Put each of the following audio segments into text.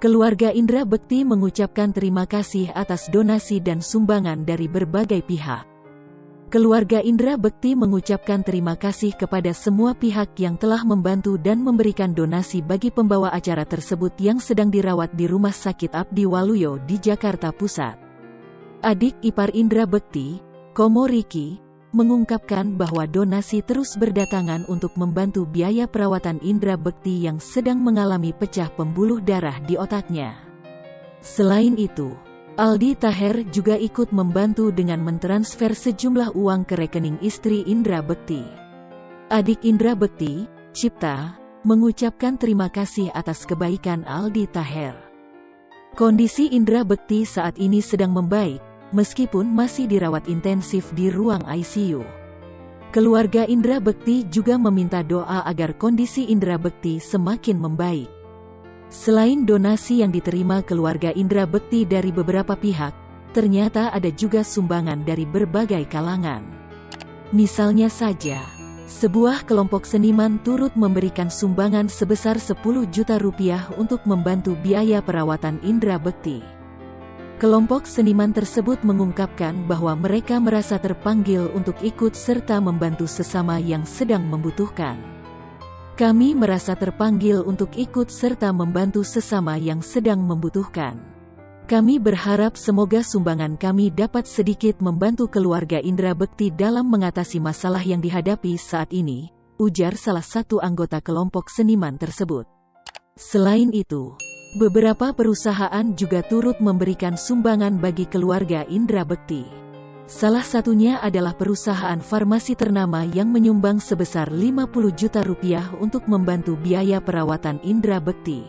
Keluarga Indra Bekti mengucapkan terima kasih atas donasi dan sumbangan dari berbagai pihak. Keluarga Indra Bekti mengucapkan terima kasih kepada semua pihak yang telah membantu dan memberikan donasi bagi pembawa acara tersebut yang sedang dirawat di Rumah Sakit Abdi Waluyo di Jakarta Pusat. Adik ipar Indra Bekti, Komo Riki, mengungkapkan bahwa donasi terus berdatangan untuk membantu biaya perawatan Indra Bekti yang sedang mengalami pecah pembuluh darah di otaknya. Selain itu, Aldi Taher juga ikut membantu dengan mentransfer sejumlah uang ke rekening istri Indra Bekti. Adik Indra Bekti, Cipta, mengucapkan terima kasih atas kebaikan Aldi Taher. Kondisi Indra Bekti saat ini sedang membaik, meskipun masih dirawat intensif di ruang ICU. Keluarga Indra Bekti juga meminta doa agar kondisi Indra Bekti semakin membaik. Selain donasi yang diterima keluarga Indra Bekti dari beberapa pihak, ternyata ada juga sumbangan dari berbagai kalangan. Misalnya saja, sebuah kelompok seniman turut memberikan sumbangan sebesar 10 juta rupiah untuk membantu biaya perawatan Indra Bekti. Kelompok seniman tersebut mengungkapkan bahwa mereka merasa terpanggil untuk ikut serta membantu sesama yang sedang membutuhkan. Kami merasa terpanggil untuk ikut serta membantu sesama yang sedang membutuhkan. Kami berharap semoga sumbangan kami dapat sedikit membantu keluarga Indra Bekti dalam mengatasi masalah yang dihadapi saat ini, ujar salah satu anggota kelompok seniman tersebut. Selain itu, Beberapa perusahaan juga turut memberikan sumbangan bagi keluarga Indra Bekti. Salah satunya adalah perusahaan farmasi ternama yang menyumbang sebesar 50 juta rupiah untuk membantu biaya perawatan Indra Bekti.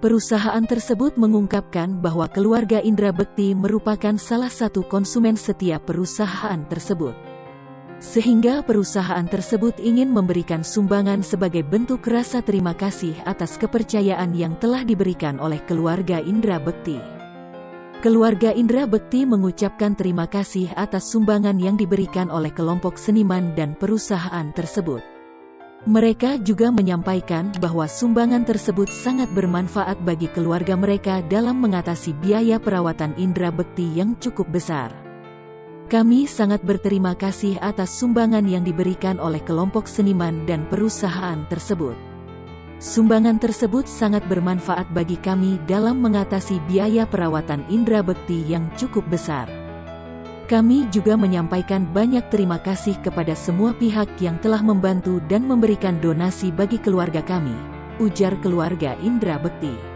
Perusahaan tersebut mengungkapkan bahwa keluarga Indra Bekti merupakan salah satu konsumen setiap perusahaan tersebut sehingga perusahaan tersebut ingin memberikan sumbangan sebagai bentuk rasa terima kasih atas kepercayaan yang telah diberikan oleh keluarga Indra Bekti. Keluarga Indra Bekti mengucapkan terima kasih atas sumbangan yang diberikan oleh kelompok seniman dan perusahaan tersebut. Mereka juga menyampaikan bahwa sumbangan tersebut sangat bermanfaat bagi keluarga mereka dalam mengatasi biaya perawatan Indra Bekti yang cukup besar. Kami sangat berterima kasih atas sumbangan yang diberikan oleh kelompok seniman dan perusahaan tersebut. Sumbangan tersebut sangat bermanfaat bagi kami dalam mengatasi biaya perawatan Indra Bekti yang cukup besar. Kami juga menyampaikan banyak terima kasih kepada semua pihak yang telah membantu dan memberikan donasi bagi keluarga kami, ujar keluarga Indra Bekti.